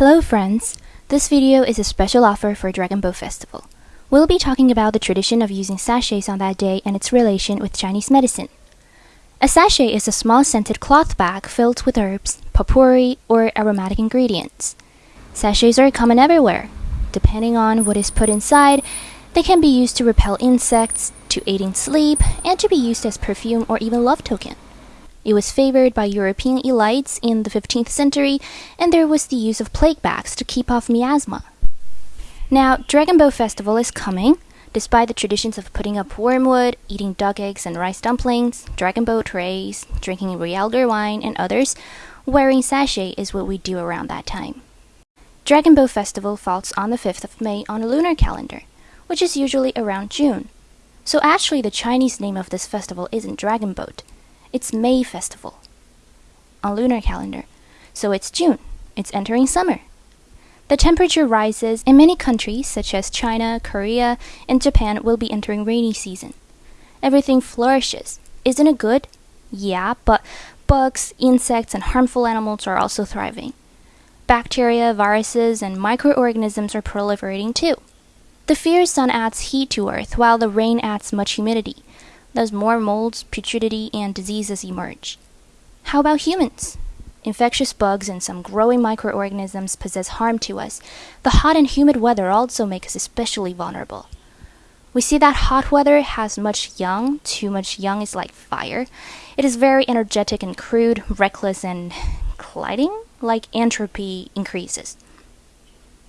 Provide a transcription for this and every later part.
Hello friends! This video is a special offer for Dragon Boat Festival. We'll be talking about the tradition of using sachets on that day and its relation with Chinese medicine. A sachet is a small scented cloth bag filled with herbs, potpourri, or aromatic ingredients. Sachets are common everywhere. Depending on what is put inside, they can be used to repel insects, to aid in sleep, and to be used as perfume or even love token. It was favored by European elites in the 15th century, and there was the use of plague bags to keep off miasma. Now, Dragon Boat Festival is coming. Despite the traditions of putting up wormwood, eating duck eggs and rice dumplings, dragon boat trays, drinking realgar wine, and others, wearing sachet is what we do around that time. Dragon Boat Festival falls on the 5th of May on a lunar calendar, which is usually around June. So actually the Chinese name of this festival isn't Dragon Boat, it's May Festival on lunar calendar. So it's June. It's entering summer. The temperature rises and many countries such as China, Korea, and Japan will be entering rainy season. Everything flourishes. Isn't it good? Yeah, but bugs, insects, and harmful animals are also thriving. Bacteria, viruses, and microorganisms are proliferating too. The fierce sun adds heat to Earth while the rain adds much humidity. Thus, more molds, putridity, and diseases emerge. How about humans? Infectious bugs and some growing microorganisms possess harm to us. The hot and humid weather also makes us especially vulnerable. We see that hot weather has much yang, too much yang is like fire. It is very energetic and crude, reckless, and colliding, like entropy increases.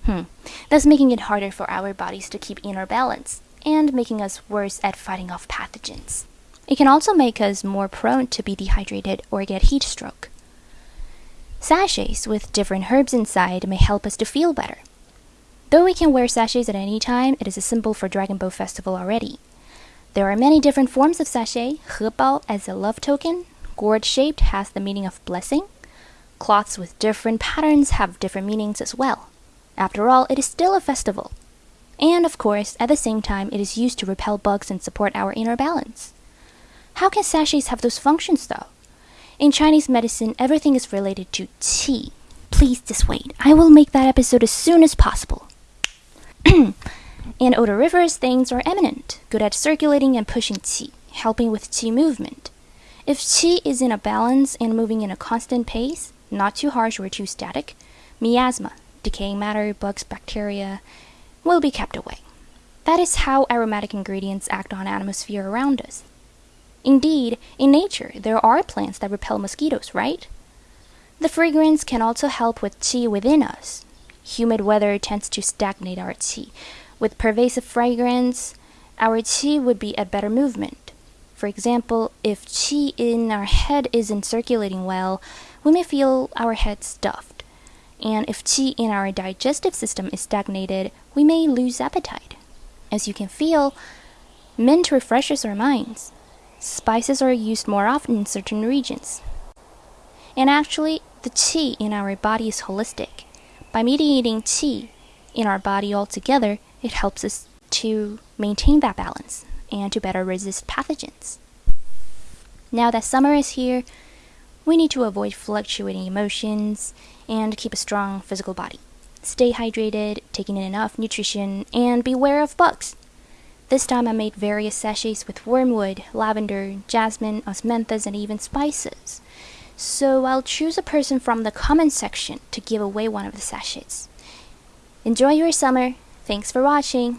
Hmm, thus making it harder for our bodies to keep inner balance and making us worse at fighting off pathogens. It can also make us more prone to be dehydrated or get heat stroke. Sachets with different herbs inside may help us to feel better. Though we can wear sachets at any time, it is a symbol for Dragon Boat Festival already. There are many different forms of sachet. Hebao as a love token, gourd shaped has the meaning of blessing. Cloths with different patterns have different meanings as well. After all, it is still a festival. And of course, at the same time, it is used to repel bugs and support our inner balance. How can sachets have those functions though? In Chinese medicine, everything is related to qi. Please wait. I will make that episode as soon as possible. and odoriferous things are eminent, good at circulating and pushing qi, helping with qi movement. If qi is in a balance and moving in a constant pace, not too harsh or too static, miasma, decaying matter, bugs, bacteria, will be kept away. That is how aromatic ingredients act on atmosphere around us. Indeed, in nature, there are plants that repel mosquitoes, right? The fragrance can also help with qi within us. Humid weather tends to stagnate our qi. With pervasive fragrance, our qi would be at better movement. For example, if qi in our head isn't circulating well, we may feel our head stuffed. And if qi in our digestive system is stagnated, we may lose appetite. As you can feel, mint refreshes our minds. Spices are used more often in certain regions. And actually, the qi in our body is holistic. By mediating qi in our body altogether, it helps us to maintain that balance and to better resist pathogens. Now that summer is here, we need to avoid fluctuating emotions and keep a strong physical body. Stay hydrated, taking in enough nutrition, and beware of bugs. This time I made various sachets with wormwood, lavender, jasmine, osmanthus, and even spices. So I'll choose a person from the comment section to give away one of the sachets. Enjoy your summer. Thanks for watching.